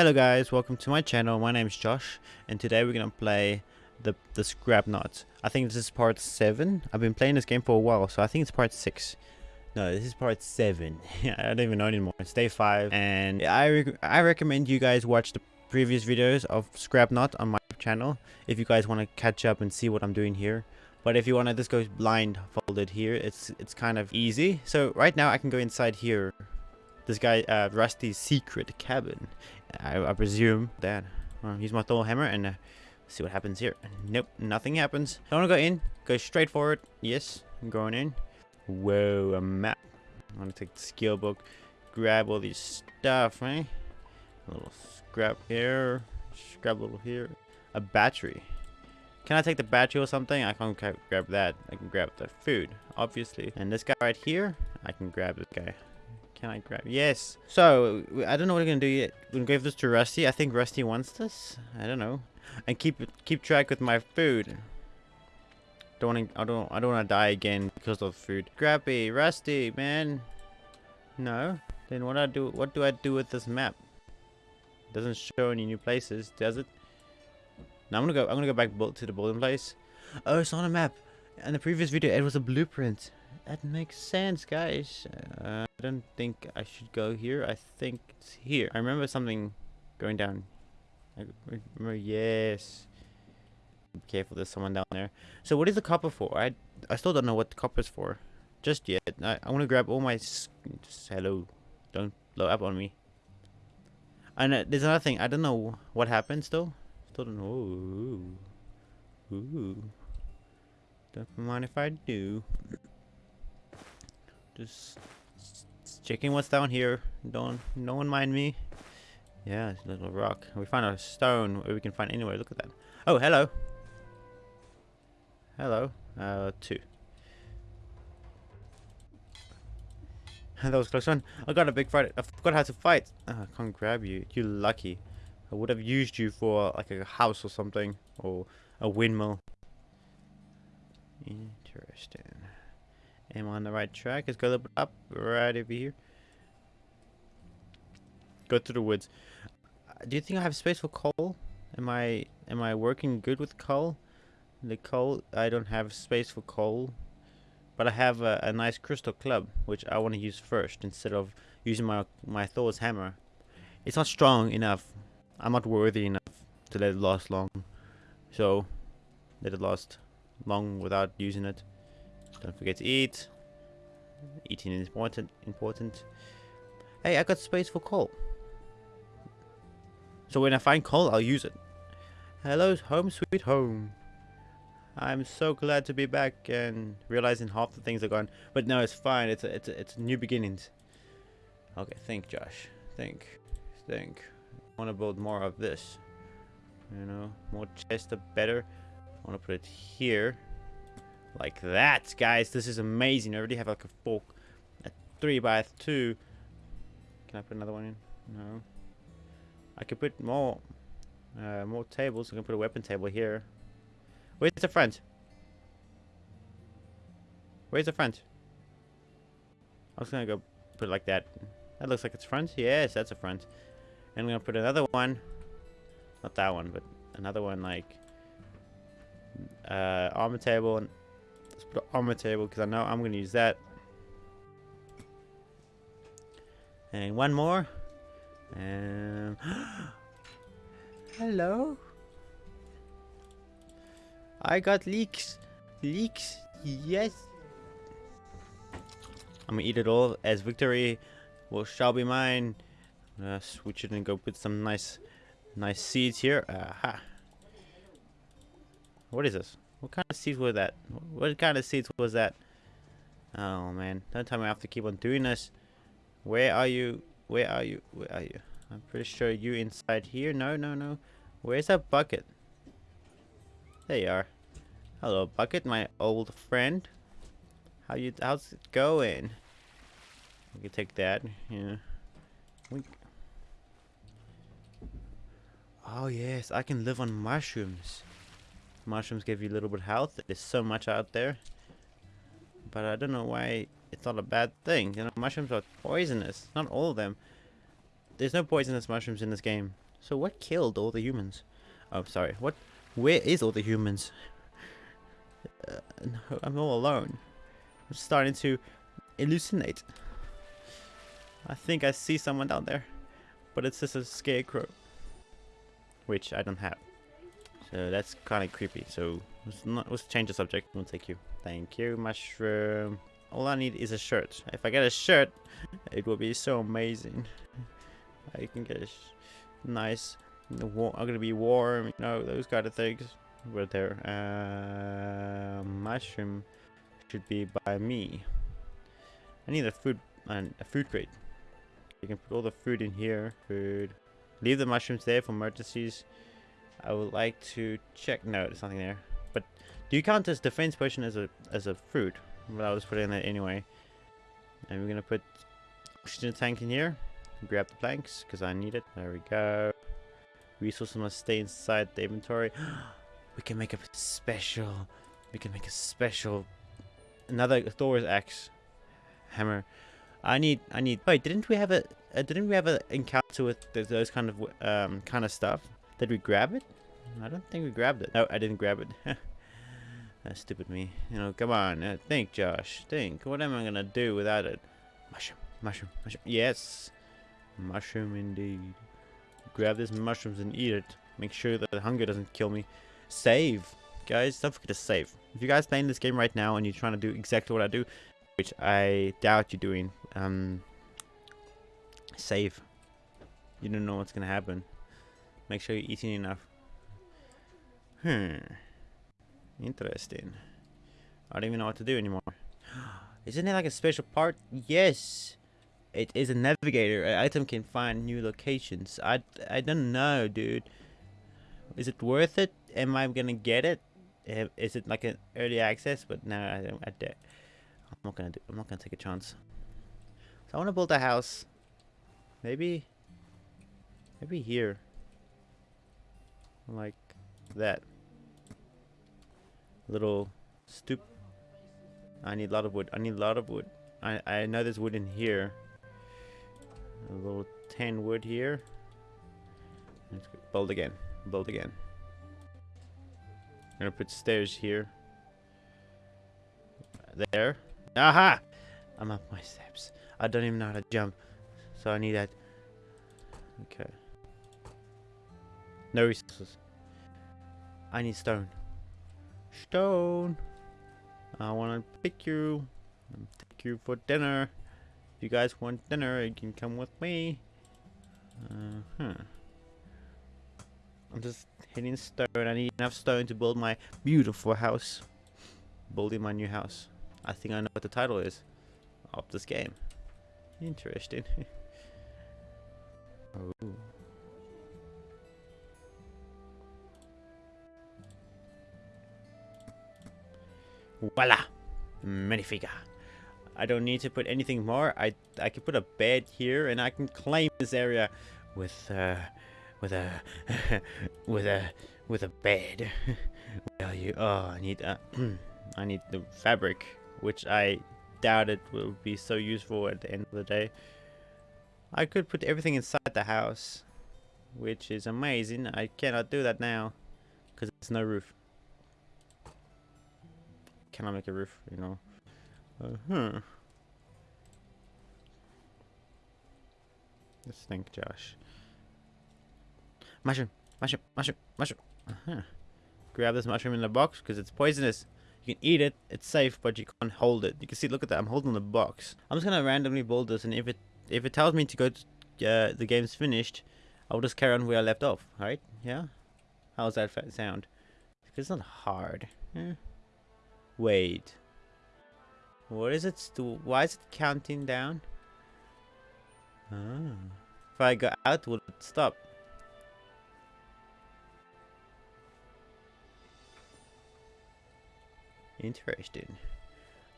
Hello guys, welcome to my channel. My name is Josh and today we're gonna play the the Scrapnaut. I think this is part 7. I've been playing this game for a while, so I think it's part 6. No, this is part 7. I don't even know anymore. It's day 5 and I, I recommend you guys watch the previous videos of Scrapnaut on my channel if you guys want to catch up and see what I'm doing here. But if you want to just go blindfolded here, it's it's kind of easy. So right now I can go inside here this guy, uh, Rusty's secret cabin. I, I presume that. Well, use my Thor hammer and uh, see what happens here. Nope, nothing happens. I want to go in. Go straight forward. Yes, I'm going in. Whoa, a map. I'm gonna take the skill book, grab all these stuff, right? A little scrap here, scrap a little here. A battery. Can I take the battery or something? I can't grab that. I can grab the food, obviously. And this guy right here, I can grab this guy. Can I grab? Yes. So, I don't know what we're going to do yet. We're going to give this to Rusty. I think Rusty wants this. I don't know. And keep keep track with my food. Don't wanna, I don't I don't want to die again because of food. Scrappy, Rusty, man. No. Then what I do what do I do with this map? Doesn't show any new places, does it? Now I'm gonna go I'm gonna go back to the building place. Oh, it's on a map. In the previous video it was a blueprint. That makes sense, guys. Uh, I don't think I should go here. I think it's here. I remember something going down. I remember, yes. Be careful, there's someone down there. So what is the copper for? I I still don't know what the copper's for. Just yet. I, I want to grab all my... Just, hello. Don't blow up on me. And uh, there's another thing. I don't know what happens, though. Still don't know. Ooh. Ooh. Don't mind if I do. Just checking what's down here. Don't no one mind me. Yeah, it's a little rock. We found a stone we can find anywhere. Look at that. Oh, hello. Hello. Uh, two. that was close one. I got a big fight. I forgot how to fight. Oh, I can't grab you. You're lucky. I would have used you for like a house or something. Or a windmill. Interesting. Am on the right track? Let's go a little bit up, right over here. Go through the woods. Do you think I have space for coal? Am I am I working good with coal? The coal, I don't have space for coal. But I have a, a nice crystal club, which I want to use first instead of using my my Thor's hammer. It's not strong enough. I'm not worthy enough to let it last long. So, let it last long without using it. Don't forget to eat. Eating is important. Important. Hey, I got space for coal. So when I find coal, I'll use it. Hello, home sweet home. I'm so glad to be back and realizing half the things are gone. But no, it's fine. It's a, it's a, it's new beginnings. Okay, think, Josh. Think. Think. I want to build more of this. You know, more chests, the better. I want to put it here. Like that, guys. This is amazing. I already have like a fork. A 3 by 2 Can I put another one in? No. I could put more uh, more tables. I can put a weapon table here. Where's the front? Where's the front? I was gonna go put it like that. That looks like it's front. Yes, that's a front. And I'm gonna put another one. Not that one, but another one like uh, armor table and put it on my table because I know I'm going to use that. And one more. And hello. I got leeks. Leeks. Yes. I'm gonna eat it all as victory will shall be mine. Uh, switch it and go put some nice, nice seeds here. Aha. What is this? What kind of seeds were that? What kind of seeds was that? Oh man, don't tell me I have to keep on doing this. Where are you? Where are you? Where are you? I'm pretty sure you inside here. No, no, no. Where's that bucket? There you are. Hello, bucket, my old friend. How you? How's it going? We can take that. Yeah. We. Oh yes, I can live on mushrooms. Mushrooms give you a little bit of health. There's so much out there. But I don't know why it's not a bad thing. You know, mushrooms are poisonous. Not all of them. there's no poisonous mushrooms in this game. So what killed all the humans? Oh, sorry. What? Where is all the humans? Uh, no, I'm all alone. I'm starting to hallucinate. I think I see someone down there, but it's just a scarecrow, which I don't have. So that's kind of creepy. So let's, not, let's change the subject. We'll take you. Thank you, mushroom. All I need is a shirt. If I get a shirt, it will be so amazing. I can get a nice, I'm gonna be warm, you know, those kind of things. Right there. Uh, mushroom should be by me. I need a food and a food crate. You can put all the food in here. Food. Leave the mushrooms there for emergencies. I would like to check. No, there's nothing there. But do you count this defense potion as a as a fruit? Well, I was putting that anyway. And we're gonna put oxygen tank in here. Grab the planks because I need it. There we go. Resources must stay inside the inventory. we can make a special. We can make a special. Another Thor's axe hammer. I need, I need. Wait, didn't we have a, uh, didn't we have an encounter with those kind of, um, kind of stuff? Did we grab it? I don't think we grabbed it. No, I didn't grab it. That's stupid me. You know, come on, uh, think, Josh. Think. What am I gonna do without it? Mushroom, mushroom, mushroom. Yes, mushroom indeed. Grab these mushrooms and eat it. Make sure that hunger doesn't kill me. Save, guys. Don't forget to save. If you guys playing this game right now and you're trying to do exactly what I do, which I doubt you're doing, um, save. You don't know what's gonna happen. Make sure you're eating enough. Hmm. Interesting. I don't even know what to do anymore. Isn't it like a special part? Yes. It is a navigator. An item can find new locations. I, I don't know, dude. Is it worth it? Am I gonna get it? Is it like an early access? But no, I don't. I don't. I'm not gonna do. I'm not gonna take a chance. So I want to build a house. Maybe. Maybe here. Like that. Little stoop. I need a lot of wood. I need a lot of wood. I I know there's wood in here. A little tan wood here. Let's build again. Build again. I'm gonna put stairs here. There. Aha! I'm up my steps. I don't even know how to jump. So I need that. Okay. No resources. I need stone. Stone! I wanna pick you. Take you for dinner. If you guys want dinner, you can come with me. Uh huh. I'm just hitting stone. I need enough stone to build my beautiful house. Building my new house. I think I know what the title is of this game. Interesting. oh. Voila! Minifigure. I don't need to put anything more. I I can put a bed here and I can claim this area with uh with a with a with a bed. Well, you oh I need uh, I need the fabric which I doubt it will be so useful at the end of the day. I could put everything inside the house which is amazing. I cannot do that now because there's no roof. Can I make a roof, you know? Uh huh. Let's think, Josh. Mushroom, mushroom, mushroom, mushroom. Uh -huh. Grab this mushroom in the box because it's poisonous. You can eat it, it's safe, but you can't hold it. You can see, look at that, I'm holding the box. I'm just gonna randomly build this, and if it if it tells me to go to uh, the game's finished, I'll just carry on where I left off, right? Yeah? How's that sound? It's not hard. Yeah. Wait. What is it? Why is it counting down? Ah. If I go out, will it stop? Interesting.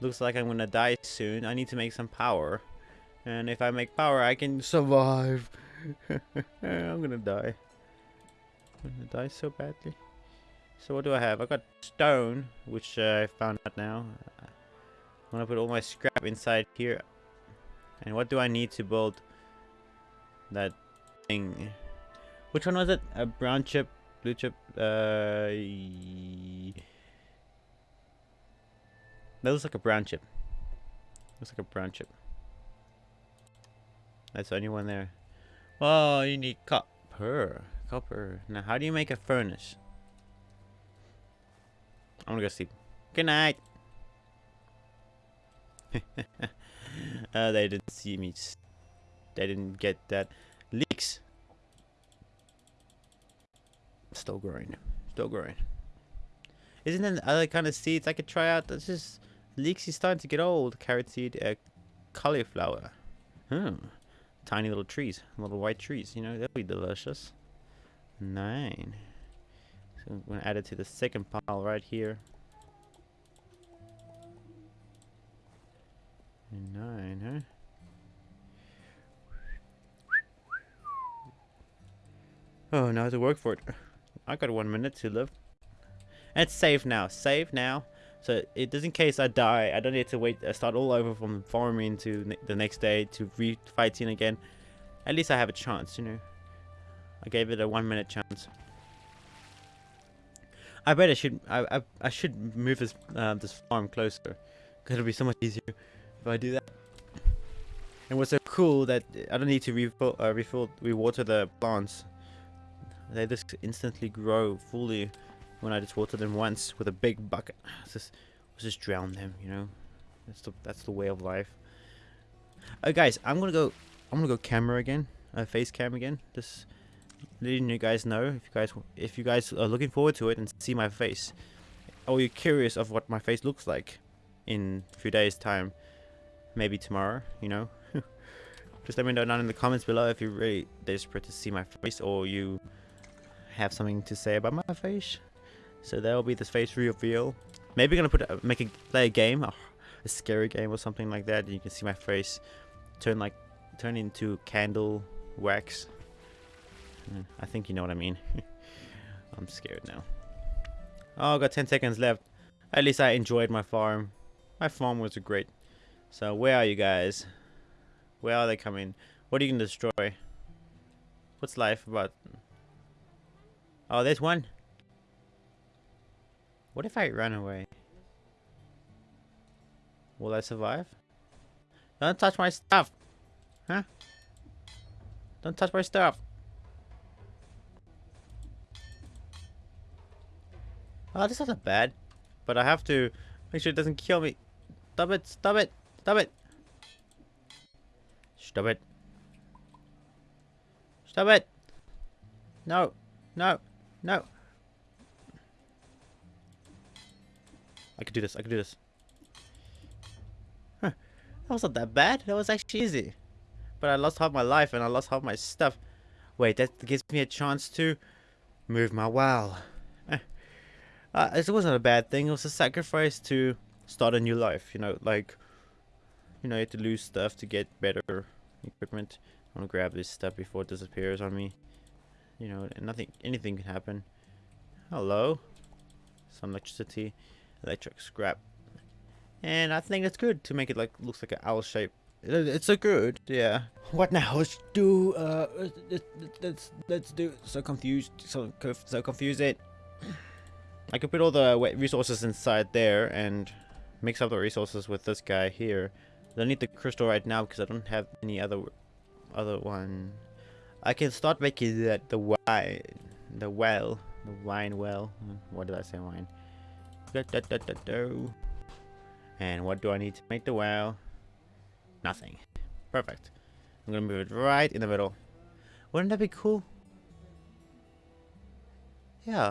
Looks like I'm gonna die soon. I need to make some power. And if I make power, I can survive. I'm gonna die. I'm gonna die so badly. So what do I have? I got stone, which uh, I found out now. I'm gonna put all my scrap inside here. And what do I need to build that thing. Which one was it? A brown chip, blue chip. Uh, that looks like a brown chip. Looks like a brown chip. That's the only one there. Oh, you need copper. Copper. Now, how do you make a furnace? I'm gonna go sleep. Good night. uh, they didn't see me. They didn't get that. Leeks. Still growing. Still growing. Isn't there other kind of seeds I could try out? That's just leeks is starting to get old. Carrot seed, uh, cauliflower. Hmm. Tiny little trees, little white trees. You know that'd be delicious. Nine. So I'm gonna add it to the second pile right here. Nine, huh? Oh, now to work for it. I got one minute to live. And it's safe now. Save now. So it does in case I die, I don't need to wait, uh, start all over from farming to ne the next day to re-fighting again. At least I have a chance, you know. I gave it a one minute chance. I bet I should I I, I should move this um, this farm closer, cause it'll be so much easier if I do that. And what's so cool that I don't need to refill uh, refill rewater the plants. They just instantly grow fully when I just water them once with a big bucket. Just, just drown them, you know. That's the that's the way of life. Oh, guys, I'm gonna go. I'm gonna go camera again, uh, face cam again. Just letting you guys know if you guys if you guys are looking forward to it and see my face, or you're curious of what my face looks like in a few days time, maybe tomorrow. You know. Just let me know down in the comments below if you're really desperate to see my face or you have something to say about my face. So there will be this face reveal. Maybe gonna put a, make a play a game, a, a scary game or something like that. You can see my face turn like turn into candle wax. I think you know what I mean. I'm scared now. Oh, got 10 seconds left. At least I enjoyed my farm. My farm was great. So where are you guys? Where are they coming? What are you gonna destroy? What's life about? Oh, there's one. What if I run away? Will I survive? Don't touch my stuff! Huh? Don't touch my stuff! Oh, this isn't bad. But I have to make sure it doesn't kill me. Stop it! Stop it! Stop it! Stop it! Stop it! No! No! No! I could do this. I could do this. Huh. That wasn't that bad. That was actually easy. But I lost half my life and I lost half my stuff. Wait, that gives me a chance to move my wow. Uh, it wasn't a bad thing. It was a sacrifice to start a new life. You know, like, you know, you have to lose stuff to get better equipment. I want to grab this stuff before it disappears on me. You know, nothing, anything can happen. Hello. Some electricity electric scrap. And I think it's good to make it like looks like an owl shape. It's so good, yeah. What now? Let's do. Uh, let's let's do. So confused, so so confuse it. I could put all the resources inside there and mix up the resources with this guy here. I need the crystal right now because I don't have any other other one. I can start making that the wine, the well, the wine well. Hmm, what did I say, wine? And what do I need to make the well? Nothing. Perfect. I'm gonna move it right in the middle. Wouldn't that be cool? Yeah.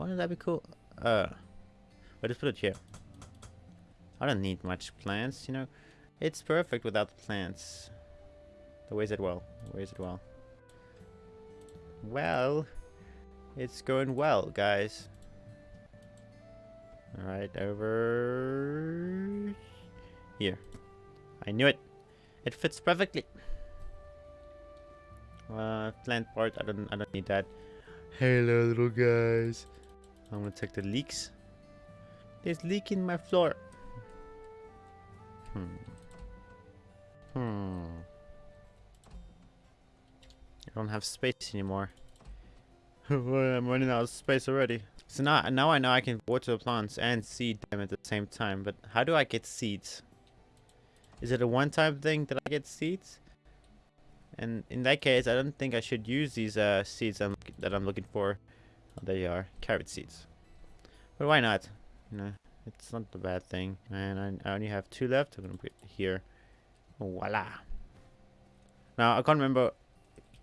Wouldn't that be cool? Uh, but just put it here. I don't need much plants, you know. It's perfect without the plants. So where's it well? Where's it well? Well, it's going well, guys. Right over here. I knew it. It fits perfectly. Uh, plant part. I don't. I don't need that. Hello, little guys. I'm gonna check the leeks. There's leak in my floor. Hmm. Hmm. I don't have space anymore. I'm running out of space already. So now, now I know I can water the plants and seed them at the same time. But how do I get seeds? Is it a one-time thing that I get seeds? And in that case, I don't think I should use these uh, seeds I'm, that I'm looking for. There you are, carrot seeds. But why not? It's not a bad thing. And I, I only have two left. I'm gonna put it here. Voila. Now I can't remember.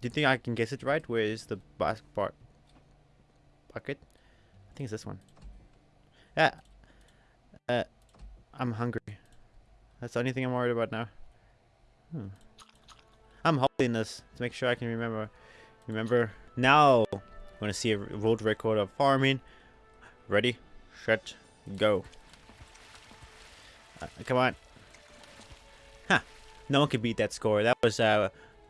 Do you think I can guess it right? Where is the basket bucket? I think it's this one. Yeah. Uh, I'm hungry. That's the only thing I'm worried about now. Hmm. I'm holding this to make sure I can remember. Remember. Now, Going to see a world record of farming. Ready, set, go. Uh, come on. Huh. No one can beat that score. That was uh,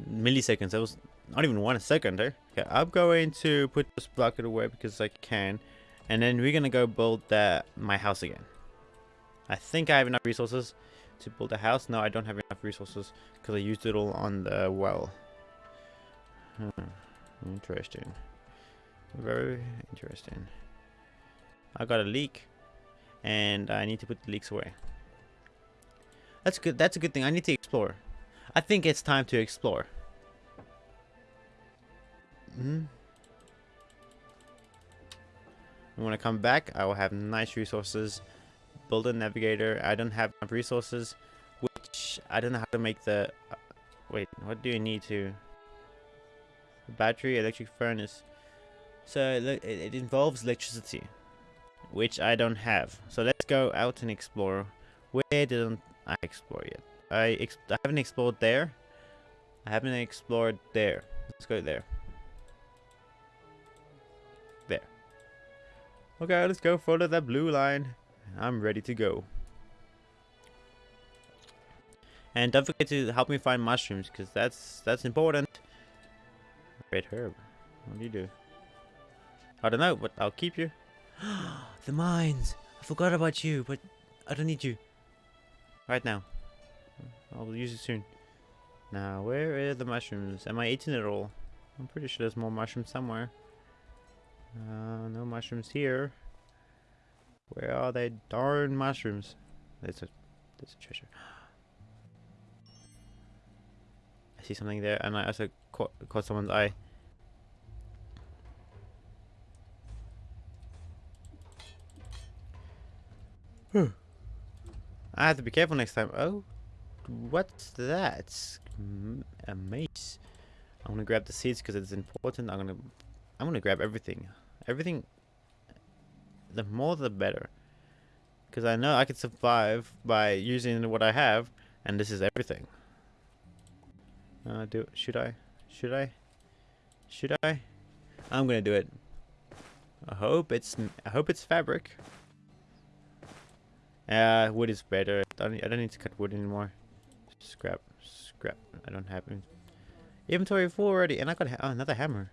milliseconds. That was not even one second there. Okay, I'm going to put this bucket away because I can. And then we're going to go build that, my house again. I think I have enough resources to build a house. No, I don't have enough resources because I used it all on the well. Hmm. Interesting. Very interesting. I got a leak and I need to put the leeks away. That's good. That's a good thing. I need to explore. I think it's time to explore. Hmm. When I come back, I will have nice resources build a navigator. I don't have enough resources, which I don't know how to make the... Uh, wait, what do you need to... Battery, electric furnace. So it, it involves electricity, which I don't have. So let's go out and explore. Where didn't I explore yet? I, ex I haven't explored there. I haven't explored there. Let's go there. There. Okay, let's go follow that blue line. I'm ready to go. And don't forget to help me find mushrooms, because that's that's important. Red herb. What do you do? I don't know, but I'll keep you. the mines! I forgot about you, but I don't need you. Right now. I'll use it soon. Now, where are the mushrooms? Am I eating it all? I'm pretty sure there's more mushrooms somewhere. Uh, no mushrooms here. Where are they darn mushrooms? There's a there's a treasure. I see something there, and I also caught, caught someone's eye. I have to be careful next time. Oh, what's that? A mace. I'm gonna grab the seeds because it's important. I'm gonna, I'm gonna grab everything. Everything the more the better. Because I know I can survive by using what I have, and this is everything. Uh, do should I? Should I? Should I? I'm gonna do it. I hope it's I hope it's fabric. Uh, wood is better. I don't, I don't need to cut wood anymore. Scrap, scrap. I don't have it. Inventory full already, and I got oh, another hammer.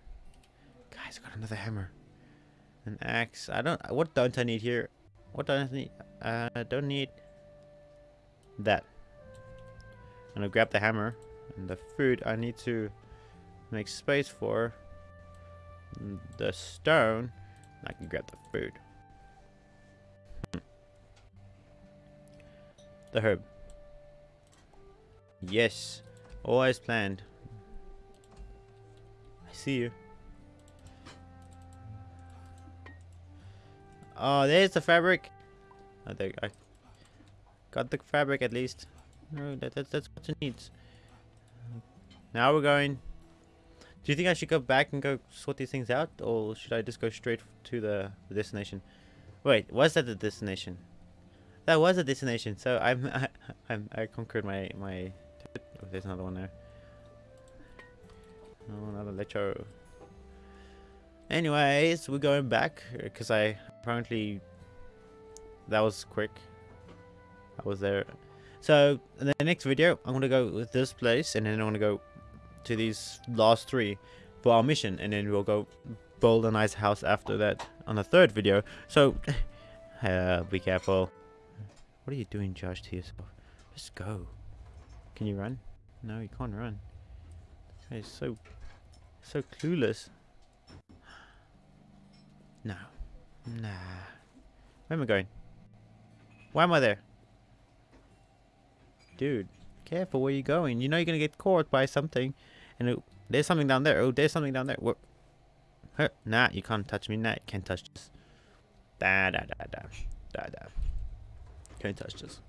Guys, I got another hammer. An axe. I don't. What don't I need here? What don't I need? Uh, I don't need that. I'm gonna grab the hammer and the food. I need to make space for the stone. I can grab the food. The herb. Yes, always planned. I see you. Oh, there's the fabric. I think I got the fabric at least. No, that, that, that's what it needs. Now we're going. Do you think I should go back and go sort these things out, or should I just go straight to the, the destination? Wait, was that the destination? That was a destination. So I'm I, I'm I conquered my my. Oh, there's another one there. Oh, another lecho. Anyways, we're going back because I apparently that was quick. I was there. So in the next video, I'm gonna go with this place, and then I'm gonna go to these last three for our mission, and then we'll go build a nice house after that on the third video. So uh, be careful. What are you doing, Josh, to yourself? Just go. Can you run? No, you can't run. It's so So clueless. No. Nah. Where am I going? Why am I there? Dude, careful where you're going. You know you're gonna get caught by something. And it, there's something down there. Oh, there's something down there. What? Huh. Nah, you can't touch me. Nah, you can't touch this. Da da da da. Da da. Can't touch this.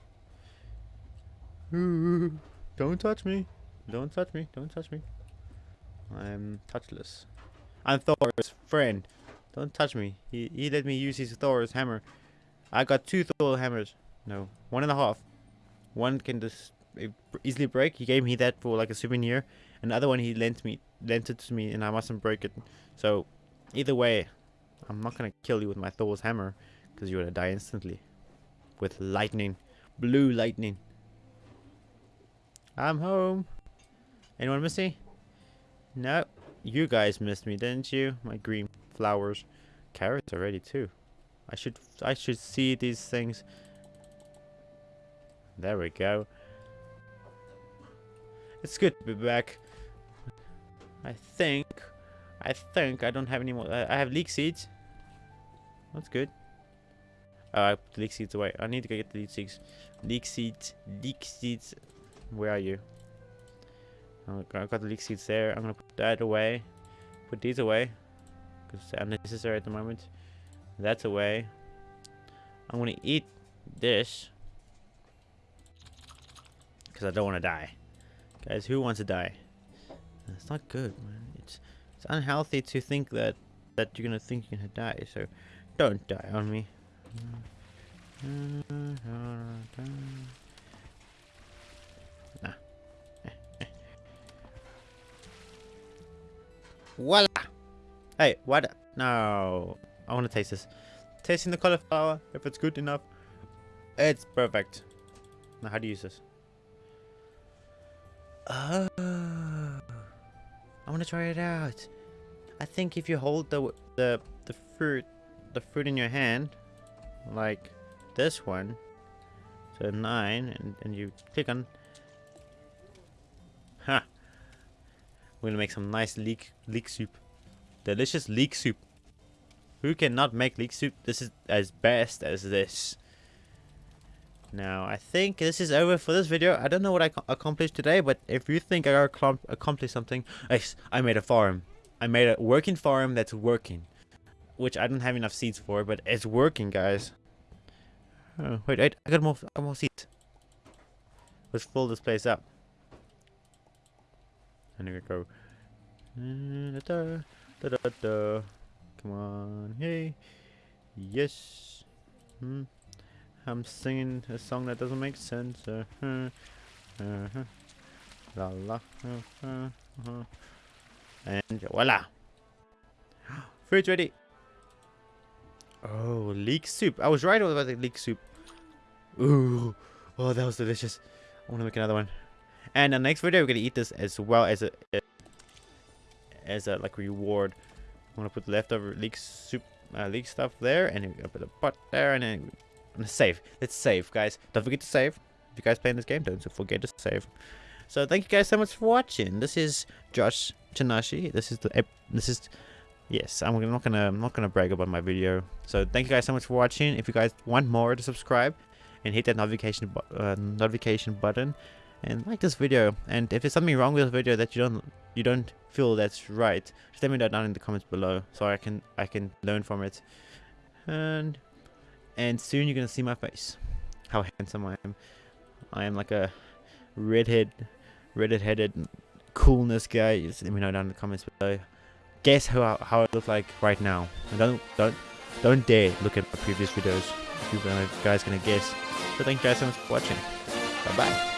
Don't touch me. Don't touch me. Don't touch me. I'm touchless. I'm Thor's friend. Don't touch me. He, he let me use his Thor's hammer. I got two Thor hammers. No, one and a half. One can just easily break. He gave me that for like a souvenir. And the other one he lent me, lent it to me, and I mustn't break it. So, either way, I'm not gonna kill you with my Thor's hammer, because you're gonna die instantly, with lightning, blue lightning. I'm home. Anyone miss me? No. You guys missed me, didn't you? My green flowers. Carrots already too. I should I should see these things. There we go. It's good to be back. I think I think I don't have any more I have leek seeds. That's good. Uh, put the leek seeds away. I need to go get the leek seeds. Leek seeds. Leek seeds. Where are you? I've got the leek seeds there. I'm gonna put that away. Put these away. Because they're unnecessary at the moment. That's away. I'm gonna eat this. Because I don't want to die. Guys, who wants to die? It's not good, man. It's, it's unhealthy to think that, that you're gonna think you're gonna die. So, don't die on me. Voila! Hey, what? No. I want to taste this. Tasting the cauliflower, if it's good enough. It's perfect. Now, how do you use this? Oh. I want to try it out. I think if you hold the the the fruit the fruit in your hand, like this one, so nine, and, and you click on. Ha! Huh. We're gonna make some nice leek leek soup. Delicious leek soup. Who cannot make leek soup? This is as best as this. Now, I think this is over for this video. I don't know what I accomplished today, but if you think I accomplished something, I made a farm. I made a working farm that's working. Which I don't have enough seeds for, but it's working, guys. Oh, wait, wait, I got more, I got more seeds. Let's fill this place up. And we go. Da, da, da, da, Come on, hey, yes. Hmm. I'm singing a song that doesn't make sense. Uh, uh, uh, la la. Uh, uh, uh. And voila. Food's ready. Oh, leek soup. I was right about the leek soup. Ooh. Oh, that was delicious. I want to make another one. And the next video, we're going to eat this as well as a, as a like reward. I'm going to put leftover leek soup, uh, leek stuff there. And a bit of pot there. And then save. Let's save, guys. Don't forget to save. If you guys playing this game, don't forget to save. So thank you guys so much for watching. This is Josh Chanashi. This is the this is yes. I'm not gonna I'm not gonna brag about my video. So thank you guys so much for watching. If you guys want more, to subscribe and hit that notification uh, notification button and like this video. And if there's something wrong with this video that you don't you don't feel that's right, just let me know down in the comments below so I can I can learn from it. And and soon you're gonna see my face. How handsome I am. I am like a redhead, redhead headed coolness guy. Just let me know down in the comments below. Guess how how I look like right now. And don't don't don't dare look at my previous videos. You guys gonna guess. So thank you guys so much for watching. Bye bye.